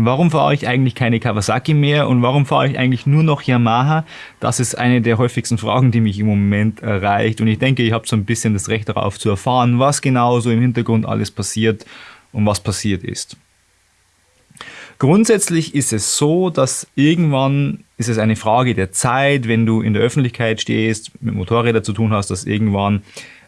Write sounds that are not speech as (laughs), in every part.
Warum fahre ich eigentlich keine Kawasaki mehr und warum fahre ich eigentlich nur noch Yamaha? Das ist eine der häufigsten Fragen, die mich im Moment erreicht und ich denke, ich habe so ein bisschen das Recht darauf zu erfahren, was genau so im Hintergrund alles passiert und was passiert ist. Grundsätzlich ist es so, dass irgendwann ist es eine Frage der Zeit, wenn du in der Öffentlichkeit stehst, mit Motorrädern zu tun hast, dass irgendwann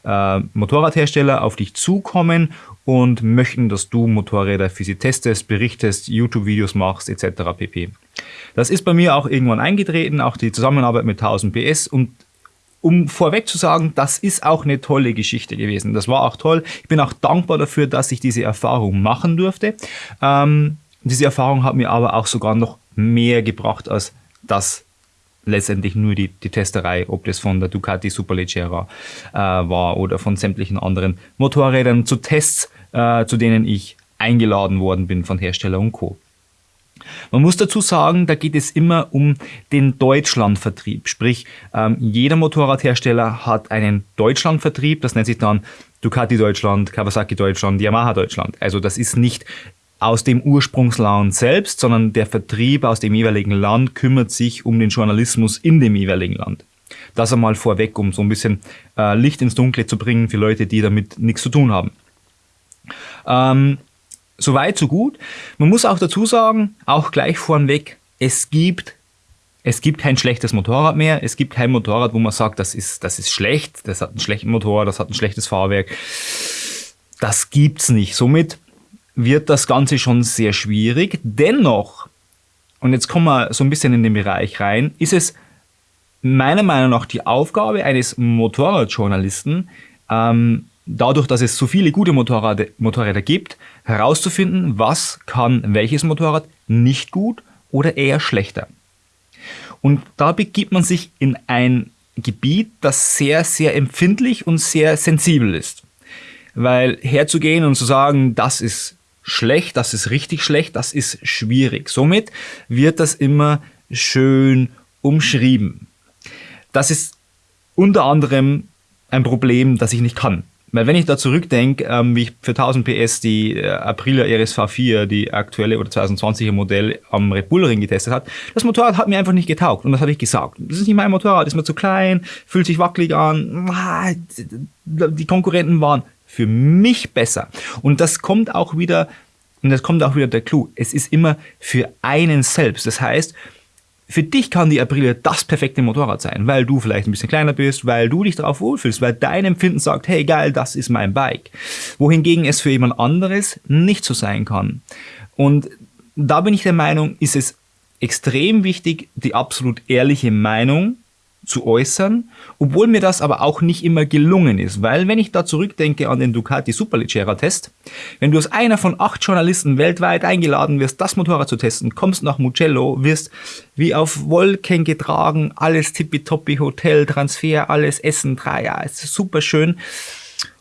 äh, Motorradhersteller auf dich zukommen und möchten, dass du Motorräder für sie testest, berichtest, YouTube-Videos machst etc. pp. Das ist bei mir auch irgendwann eingetreten, auch die Zusammenarbeit mit 1000 PS und um vorweg zu sagen, das ist auch eine tolle Geschichte gewesen. Das war auch toll. Ich bin auch dankbar dafür, dass ich diese Erfahrung machen durfte. Ähm, diese Erfahrung hat mir aber auch sogar noch mehr gebracht als das letztendlich nur die, die Testerei, ob das von der Ducati Superleggera äh, war oder von sämtlichen anderen Motorrädern zu Tests, äh, zu denen ich eingeladen worden bin von Hersteller und Co. Man muss dazu sagen, da geht es immer um den Deutschlandvertrieb. Sprich, ähm, jeder Motorradhersteller hat einen Deutschlandvertrieb. Das nennt sich dann Ducati Deutschland, Kawasaki Deutschland, Yamaha Deutschland. Also das ist nicht aus dem Ursprungsland selbst, sondern der Vertrieb aus dem jeweiligen Land kümmert sich um den Journalismus in dem jeweiligen Land. Das einmal vorweg, um so ein bisschen äh, Licht ins Dunkle zu bringen für Leute, die damit nichts zu tun haben. Ähm, Soweit, so gut. Man muss auch dazu sagen, auch gleich vornweg, es gibt, es gibt kein schlechtes Motorrad mehr. Es gibt kein Motorrad, wo man sagt, das ist, das ist schlecht, das hat einen schlechten Motor, das hat ein schlechtes Fahrwerk. Das gibt's nicht. Somit wird das Ganze schon sehr schwierig. Dennoch, und jetzt kommen wir so ein bisschen in den Bereich rein, ist es meiner Meinung nach die Aufgabe eines Motorradjournalisten, ähm, dadurch, dass es so viele gute Motorräder, Motorräder gibt, herauszufinden, was kann welches Motorrad nicht gut oder eher schlechter. Und da begibt man sich in ein Gebiet, das sehr, sehr empfindlich und sehr sensibel ist. Weil herzugehen und zu sagen, das ist schlecht, das ist richtig schlecht, das ist schwierig. Somit wird das immer schön umschrieben. Das ist unter anderem ein Problem, das ich nicht kann. Weil wenn ich da zurückdenke, ähm, wie ich für 1000 PS die äh, Aprilia RSV 4, die aktuelle oder 2020er Modell am Red Bull Ring getestet hat, das Motorrad hat mir einfach nicht getaugt und das habe ich gesagt. Das ist nicht mein Motorrad, ist mir zu klein, fühlt sich wackelig an. Ah, die Konkurrenten waren für mich besser. Und das kommt auch wieder, und das kommt auch wieder der Clou, es ist immer für einen selbst. Das heißt, für dich kann die Aprilia das perfekte Motorrad sein, weil du vielleicht ein bisschen kleiner bist, weil du dich darauf wohlfühlst, weil dein Empfinden sagt, hey geil, das ist mein Bike. Wohingegen es für jemand anderes nicht so sein kann. Und da bin ich der Meinung, ist es extrem wichtig, die absolut ehrliche Meinung zu äußern, obwohl mir das aber auch nicht immer gelungen ist, weil wenn ich da zurückdenke an den Ducati Superleggera Test, wenn du als einer von acht Journalisten weltweit eingeladen wirst, das Motorrad zu testen, kommst nach Mugello, wirst wie auf Wolken getragen, alles tippitoppi, Hotel, Transfer, alles Essen, drei, ja, es ist super schön.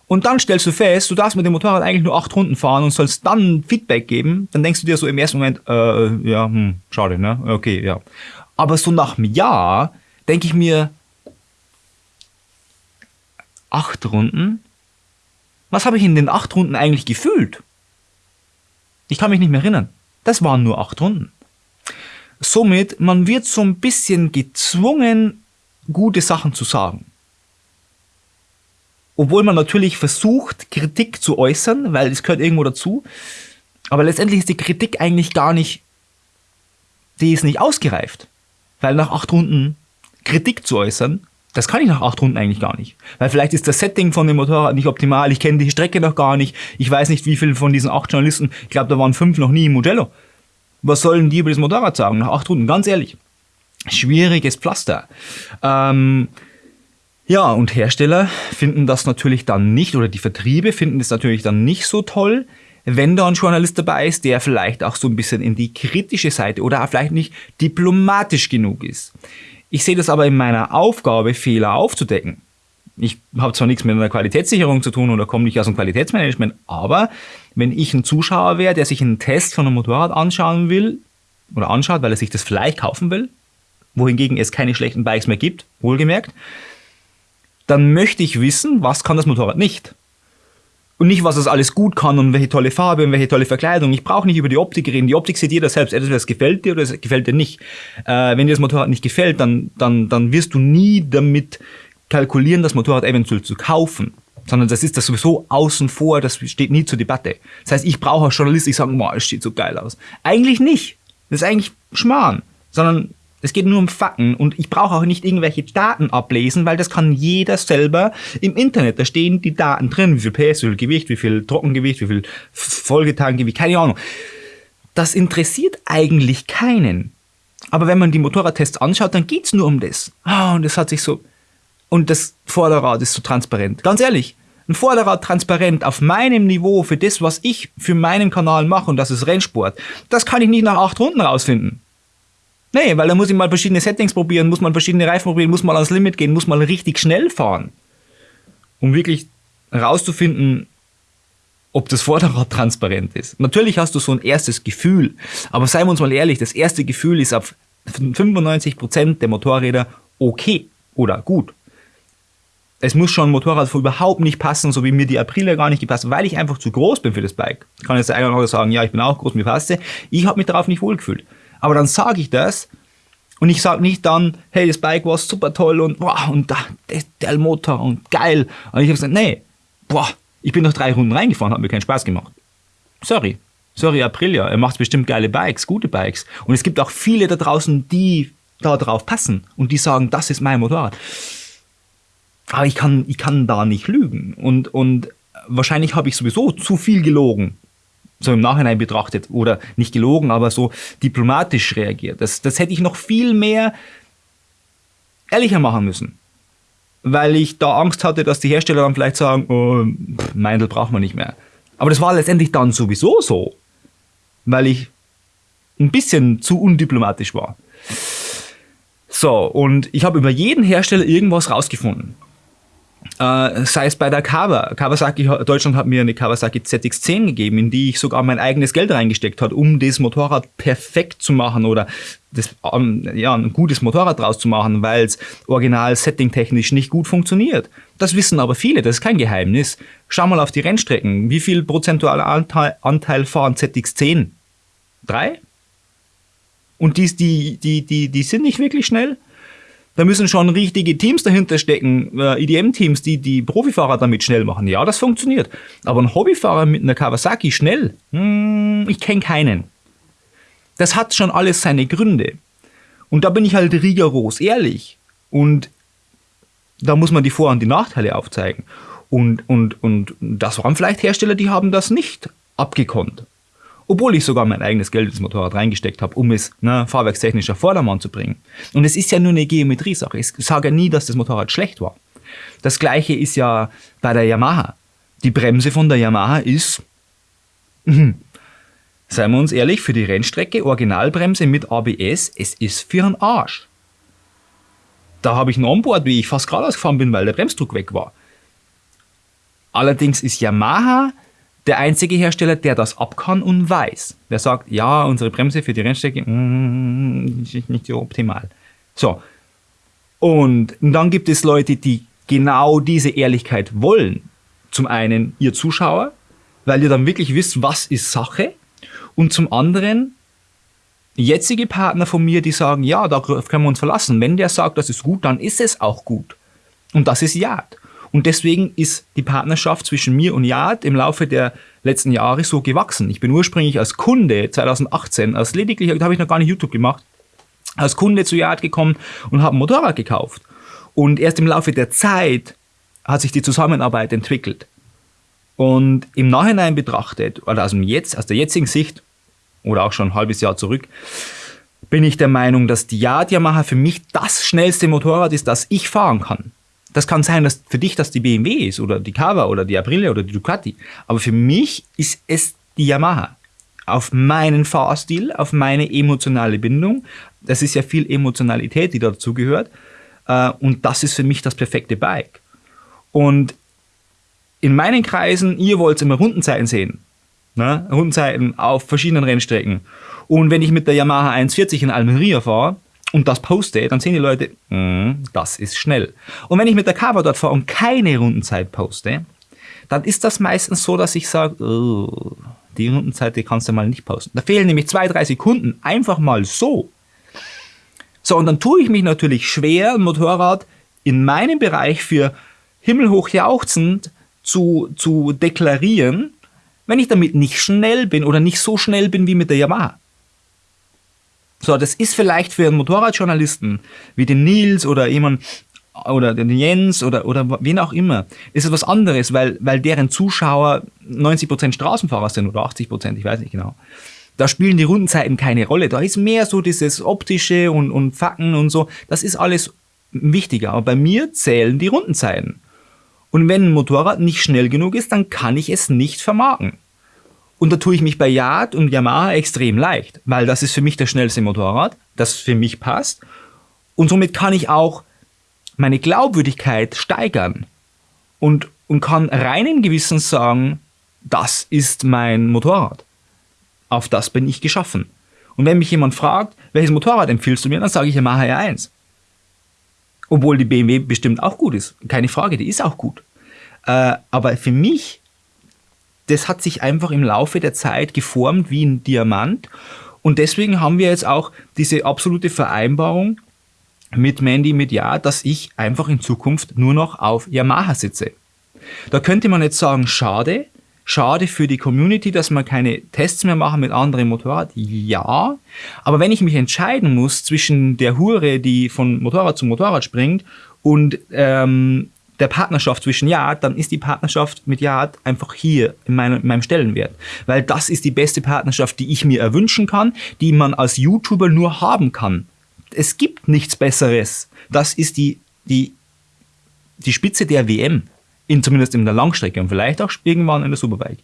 Und dann stellst du fest, du darfst mit dem Motorrad eigentlich nur acht Runden fahren und sollst dann Feedback geben, dann denkst du dir so im ersten Moment, äh, ja, hm, schade, ne? Okay, ja. Aber so nach einem Jahr denke ich mir, acht Runden? Was habe ich in den acht Runden eigentlich gefühlt? Ich kann mich nicht mehr erinnern. Das waren nur acht Runden. Somit, man wird so ein bisschen gezwungen, gute Sachen zu sagen. Obwohl man natürlich versucht, Kritik zu äußern, weil es gehört irgendwo dazu. Aber letztendlich ist die Kritik eigentlich gar nicht, die ist nicht ausgereift. Weil nach acht Runden Kritik zu äußern, das kann ich nach acht Runden eigentlich gar nicht. Weil vielleicht ist das Setting von dem Motorrad nicht optimal, ich kenne die Strecke noch gar nicht, ich weiß nicht, wie viele von diesen acht Journalisten, ich glaube, da waren fünf noch nie im Mugello. Was sollen die über das Motorrad sagen nach acht Runden? Ganz ehrlich. Schwieriges Pflaster. Ähm, ja, und Hersteller finden das natürlich dann nicht, oder die Vertriebe finden das natürlich dann nicht so toll, wenn da ein Journalist dabei ist, der vielleicht auch so ein bisschen in die kritische Seite oder vielleicht nicht diplomatisch genug ist. Ich sehe das aber in meiner Aufgabe, Fehler aufzudecken. Ich habe zwar nichts mit einer Qualitätssicherung zu tun oder komme nicht aus dem Qualitätsmanagement, aber wenn ich ein Zuschauer wäre, der sich einen Test von einem Motorrad anschauen will oder anschaut, weil er sich das vielleicht kaufen will, wohingegen es keine schlechten Bikes mehr gibt, wohlgemerkt, dann möchte ich wissen, was kann das Motorrad nicht. Und nicht, was es alles gut kann und welche tolle Farbe und welche tolle Verkleidung. Ich brauche nicht über die Optik reden. Die Optik sieht jeder selbst. Entweder es gefällt dir oder es gefällt dir nicht. Äh, wenn dir das Motorrad nicht gefällt, dann, dann, dann wirst du nie damit kalkulieren, das Motorrad eventuell zu kaufen. Sondern das ist das sowieso außen vor, das steht nie zur Debatte. Das heißt, ich brauche als Journalist, ich sage, boah, es steht so geil aus. Eigentlich nicht. Das ist eigentlich Schmarrn. Sondern es geht nur um Fakten und ich brauche auch nicht irgendwelche Daten ablesen, weil das kann jeder selber im Internet. Da stehen die Daten drin, wie viel PS, wie viel Gewicht, wie viel Trockengewicht, wie viel Folgetagengewicht, keine Ahnung. Das interessiert eigentlich keinen. Aber wenn man die Motorradtests anschaut, dann geht's nur um das. Ah, und das hat sich so. Und das Vorderrad ist so transparent. Ganz ehrlich, ein Vorderrad transparent auf meinem Niveau für das, was ich für meinen Kanal mache, und das ist Rennsport, das kann ich nicht nach acht Runden rausfinden. Nee, weil da muss ich mal verschiedene Settings probieren, muss man verschiedene Reifen probieren, muss mal ans Limit gehen, muss mal richtig schnell fahren. Um wirklich herauszufinden, ob das Vorderrad (laughs) transparent ist. Natürlich hast du so ein erstes Gefühl, aber seien wir uns mal ehrlich, das erste Gefühl ist auf 95% der Motorräder okay oder gut. Es muss schon ein Motorrad überhaupt nicht passen, so wie mir die Aprilia gar nicht gepasst, weil ich einfach zu groß bin für das Bike. Ich kann jetzt einer sagen, ja, ich bin auch groß, mir passt Ich habe mich darauf nicht wohlgefühlt. Aber dann sage ich das und ich sage nicht dann, hey, das Bike war super toll und wow, und da, der, der Motor und geil. Und ich habe gesagt, nee, boah, ich bin noch drei Runden reingefahren, hat mir keinen Spaß gemacht. Sorry. Sorry, Aprilia, er macht bestimmt geile Bikes, gute Bikes. Und es gibt auch viele da draußen, die da drauf passen und die sagen, das ist mein Motorrad. Aber ich kann, ich kann da nicht lügen. Und, und wahrscheinlich habe ich sowieso zu viel gelogen so im Nachhinein betrachtet oder nicht gelogen, aber so diplomatisch reagiert. Das, das hätte ich noch viel mehr ehrlicher machen müssen. Weil ich da Angst hatte, dass die Hersteller dann vielleicht sagen, oh, Meindl braucht man nicht mehr. Aber das war letztendlich dann sowieso so, weil ich ein bisschen zu undiplomatisch war. So, und ich habe über jeden Hersteller irgendwas rausgefunden. Äh, sei es bei der Kawa. Kawasaki, Deutschland hat mir eine Kawasaki ZX10 gegeben, in die ich sogar mein eigenes Geld reingesteckt habe, um das Motorrad perfekt zu machen oder das, ähm, ja, ein gutes Motorrad draus zu machen, weil es original settingtechnisch nicht gut funktioniert. Das wissen aber viele, das ist kein Geheimnis. Schau mal auf die Rennstrecken. Wie viel prozentualer Anteil, Anteil fahren ZX10? Drei? Und die, die, die, die, die sind nicht wirklich schnell. Da müssen schon richtige Teams dahinter stecken, äh, EDM-Teams, die die Profifahrer damit schnell machen. Ja, das funktioniert. Aber ein Hobbyfahrer mit einer Kawasaki schnell, hm, ich kenne keinen. Das hat schon alles seine Gründe. Und da bin ich halt rigoros ehrlich. Und da muss man die Vor- und die Nachteile aufzeigen. Und, und, und das waren vielleicht Hersteller, die haben das nicht abgekonnt obwohl ich sogar mein eigenes Geld ins Motorrad reingesteckt habe, um es ne, fahrwerkstechnisch auf Vordermann zu bringen. Und es ist ja nur eine Geometriesache. Ich sage ja nie, dass das Motorrad schlecht war. Das gleiche ist ja bei der Yamaha. Die Bremse von der Yamaha ist, mh, seien wir uns ehrlich, für die Rennstrecke Originalbremse mit ABS, es ist für einen Arsch. Da habe ich ein Onboard, wie ich fast geradeaus gefahren bin, weil der Bremsdruck weg war. Allerdings ist Yamaha der einzige Hersteller, der das ab kann und weiß. Der sagt, ja, unsere Bremse für die Rennstrecke mm, ist nicht so optimal. So. Und dann gibt es Leute, die genau diese Ehrlichkeit wollen. Zum einen ihr Zuschauer, weil ihr dann wirklich wisst, was ist Sache. Und zum anderen jetzige Partner von mir, die sagen, ja, da können wir uns verlassen. Wenn der sagt, das ist gut, dann ist es auch gut. Und das ist Yard. Und deswegen ist die Partnerschaft zwischen mir und Yard im Laufe der letzten Jahre so gewachsen. Ich bin ursprünglich als Kunde 2018, als lediglich, da habe ich noch gar nicht YouTube gemacht, als Kunde zu Yard gekommen und habe ein Motorrad gekauft. Und erst im Laufe der Zeit hat sich die Zusammenarbeit entwickelt. Und im Nachhinein betrachtet, oder aus, Jetzt, aus der jetzigen Sicht, oder auch schon ein halbes Jahr zurück, bin ich der Meinung, dass die Yard Yamaha für mich das schnellste Motorrad ist, das ich fahren kann. Das kann sein, dass für dich das die BMW ist oder die Kawa oder die Aprilia oder die Ducati. Aber für mich ist es die Yamaha. Auf meinen Fahrstil, auf meine emotionale Bindung. Das ist ja viel Emotionalität, die dazu gehört. Äh, und das ist für mich das perfekte Bike. Und in meinen Kreisen, ihr wollt immer Rundenzeiten sehen. Ne? Rundenzeiten auf verschiedenen Rennstrecken. Und wenn ich mit der Yamaha 140 in Almeria fahre, und das poste, dann sehen die Leute, mm, das ist schnell. Und wenn ich mit der Cover dort fahre und keine Rundenzeit poste, dann ist das meistens so, dass ich sage, oh, die Rundenzeit, die kannst du mal nicht posten. Da fehlen nämlich zwei, drei Sekunden, einfach mal so. So, und dann tue ich mich natürlich schwer, ein Motorrad in meinem Bereich für himmelhoch jauchzend zu, zu deklarieren, wenn ich damit nicht schnell bin oder nicht so schnell bin wie mit der Yamaha. So, das ist vielleicht für einen Motorradjournalisten wie den Nils oder jemand oder den Jens oder, oder wen auch immer, ist es was anderes, weil, weil deren Zuschauer 90% Straßenfahrer sind oder 80%, ich weiß nicht genau. Da spielen die Rundenzeiten keine Rolle. Da ist mehr so dieses optische und, und Facken und so. Das ist alles wichtiger. Aber bei mir zählen die Rundenzeiten. Und wenn ein Motorrad nicht schnell genug ist, dann kann ich es nicht vermarkten. Und da tue ich mich bei Yard und Yamaha extrem leicht, weil das ist für mich das schnellste Motorrad, das für mich passt. Und somit kann ich auch meine Glaubwürdigkeit steigern und, und kann reinen Gewissens sagen, das ist mein Motorrad. Auf das bin ich geschaffen. Und wenn mich jemand fragt, welches Motorrad empfiehlst du mir, dann sage ich Yamaha R1. Obwohl die BMW bestimmt auch gut ist. Keine Frage, die ist auch gut. Äh, aber für mich das hat sich einfach im Laufe der Zeit geformt wie ein Diamant. Und deswegen haben wir jetzt auch diese absolute Vereinbarung mit Mandy, mit Ja, dass ich einfach in Zukunft nur noch auf Yamaha sitze. Da könnte man jetzt sagen, schade, schade für die Community, dass man keine Tests mehr machen mit anderen Motorrad. Ja, aber wenn ich mich entscheiden muss zwischen der Hure, die von Motorrad zu Motorrad springt und ähm, der Partnerschaft zwischen Yard, dann ist die Partnerschaft mit Yard einfach hier in, meinem, in meinem Stellenwert. Weil das ist die beste Partnerschaft, die ich mir erwünschen kann, die man als YouTuber nur haben kann. Es gibt nichts Besseres. Das ist die, die, die Spitze der WM. In, zumindest in der Langstrecke und vielleicht auch irgendwann in der Superbike.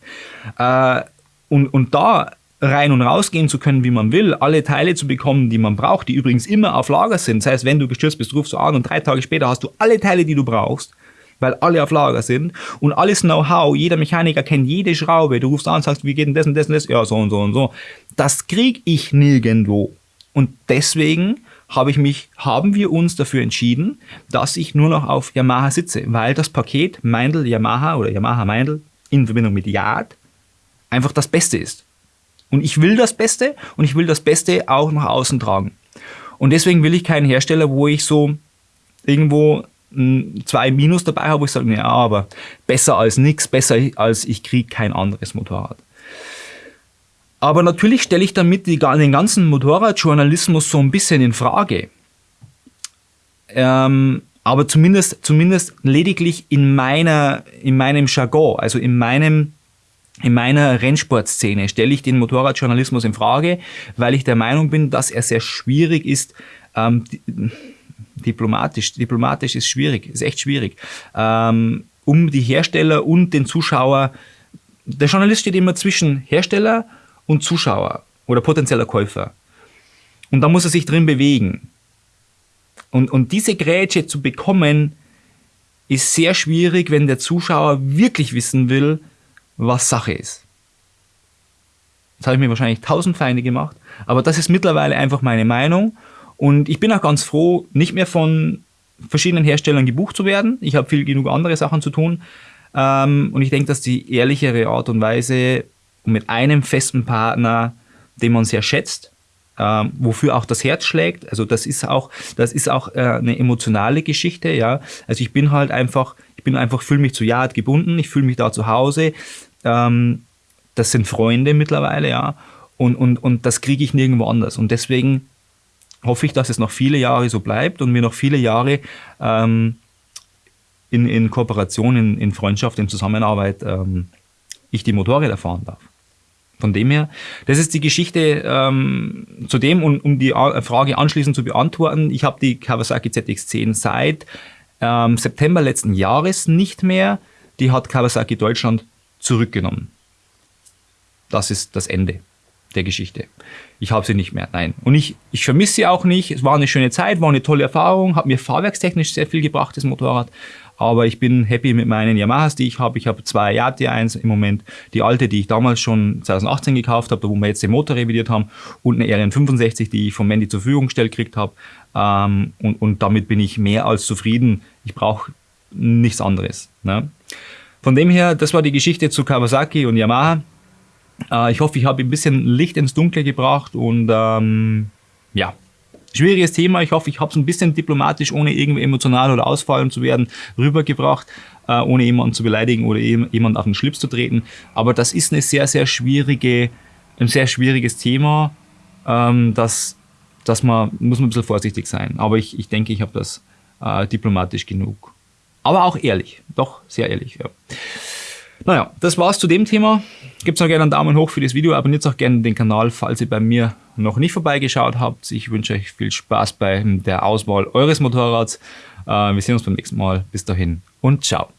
Äh, und, und da rein und rausgehen zu können, wie man will, alle Teile zu bekommen, die man braucht, die übrigens immer auf Lager sind. Das heißt, wenn du gestürzt bist, rufst du an und drei Tage später hast du alle Teile, die du brauchst weil alle auf Lager sind und alles Know-how, jeder Mechaniker kennt jede Schraube. Du rufst an und sagst, wie geht denn das und das und das? Ja, so und so und so. Das kriege ich nirgendwo. Und deswegen habe ich mich, haben wir uns dafür entschieden, dass ich nur noch auf Yamaha sitze, weil das Paket Meindl Yamaha oder Yamaha Meindl in Verbindung mit Yard einfach das Beste ist. Und ich will das Beste und ich will das Beste auch nach außen tragen. Und deswegen will ich keinen Hersteller, wo ich so irgendwo zwei Minus dabei habe, wo ich sage, ja, aber besser als nichts, besser als ich kriege kein anderes Motorrad. Aber natürlich stelle ich damit die, den ganzen Motorradjournalismus so ein bisschen in Frage. Ähm, aber zumindest, zumindest lediglich in, meiner, in meinem Jargon, also in, meinem, in meiner Rennsportszene stelle ich den Motorradjournalismus in Frage, weil ich der Meinung bin, dass er sehr schwierig ist, ähm, diplomatisch. Diplomatisch ist schwierig, ist echt schwierig. Ähm, um die Hersteller und den Zuschauer, der Journalist steht immer zwischen Hersteller und Zuschauer oder potenzieller Käufer. Und da muss er sich drin bewegen. Und, und diese Grätsche zu bekommen, ist sehr schwierig, wenn der Zuschauer wirklich wissen will, was Sache ist. Das habe ich mir wahrscheinlich tausend Feinde gemacht, aber das ist mittlerweile einfach meine Meinung und ich bin auch ganz froh, nicht mehr von verschiedenen Herstellern gebucht zu werden. Ich habe viel genug andere Sachen zu tun. Ähm, und ich denke, dass die ehrlichere Art und Weise mit einem festen Partner, den man sehr schätzt, ähm, wofür auch das Herz schlägt. Also das ist auch, das ist auch äh, eine emotionale Geschichte, ja. Also ich bin halt einfach, ich bin einfach, fühle mich zu Yard gebunden, ich fühle mich da zu Hause. Ähm, das sind Freunde mittlerweile, ja. Und, und, und das kriege ich nirgendwo anders. Und deswegen hoffe ich, dass es noch viele Jahre so bleibt und wir noch viele Jahre ähm, in, in Kooperation, in, in Freundschaft, in Zusammenarbeit ähm, ich die Motorräder fahren darf. Von dem her, das ist die Geschichte ähm, zu dem, und um die Frage anschließend zu beantworten, ich habe die Kawasaki ZX10 seit ähm, September letzten Jahres nicht mehr. Die hat Kawasaki Deutschland zurückgenommen. Das ist das Ende der Geschichte. Ich habe sie nicht mehr, nein. Und ich, ich vermisse sie auch nicht. Es war eine schöne Zeit, war eine tolle Erfahrung, hat mir fahrwerkstechnisch sehr viel gebracht, das Motorrad. Aber ich bin happy mit meinen Yamahas, die ich habe. Ich habe zwei Yati 1 im Moment. Die alte, die ich damals schon 2018 gekauft habe, wo wir jetzt den Motor revidiert haben. Und eine RN65, die ich von Mandy zur Verfügung gestellt gekriegt habe. Ähm, und, und damit bin ich mehr als zufrieden. Ich brauche nichts anderes. Ne? Von dem her, das war die Geschichte zu Kawasaki und Yamaha. Äh, ich hoffe, ich habe ein bisschen Licht ins Dunkle gebracht und ähm, ja, schwieriges Thema. Ich hoffe, ich habe es ein bisschen diplomatisch, ohne irgendwie emotional oder ausfallen zu werden, rübergebracht, äh, ohne jemanden zu beleidigen oder jemanden auf den Schlips zu treten. Aber das ist eine sehr, sehr schwierige, ein sehr schwieriges Thema. Ähm, das, das man, muss man ein bisschen vorsichtig sein. Aber ich, ich denke, ich habe das äh, diplomatisch genug. Aber auch ehrlich, doch sehr ehrlich. Ja. Naja, das war's zu dem Thema. Gebt noch gerne einen Daumen hoch für das Video, abonniert auch gerne den Kanal, falls ihr bei mir noch nicht vorbeigeschaut habt. Ich wünsche euch viel Spaß bei der Auswahl eures Motorrads. Äh, wir sehen uns beim nächsten Mal. Bis dahin und ciao.